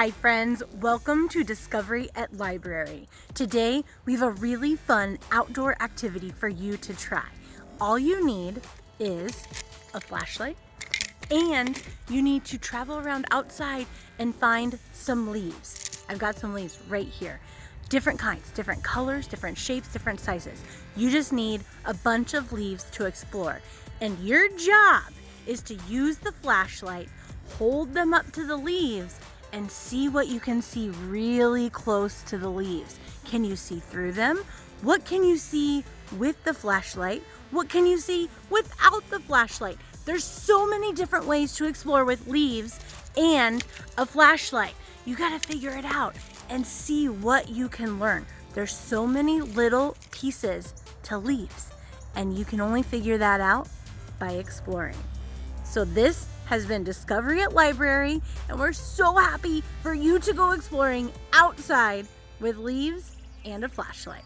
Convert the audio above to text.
Hi friends, welcome to Discovery at Library. Today we have a really fun outdoor activity for you to try. All you need is a flashlight and you need to travel around outside and find some leaves. I've got some leaves right here. Different kinds, different colors, different shapes, different sizes. You just need a bunch of leaves to explore. And your job is to use the flashlight, hold them up to the leaves, and see what you can see really close to the leaves. Can you see through them? What can you see with the flashlight? What can you see without the flashlight? There's so many different ways to explore with leaves and a flashlight. You gotta figure it out and see what you can learn. There's so many little pieces to leaves and you can only figure that out by exploring. So this has been Discovery at Library, and we're so happy for you to go exploring outside with leaves and a flashlight.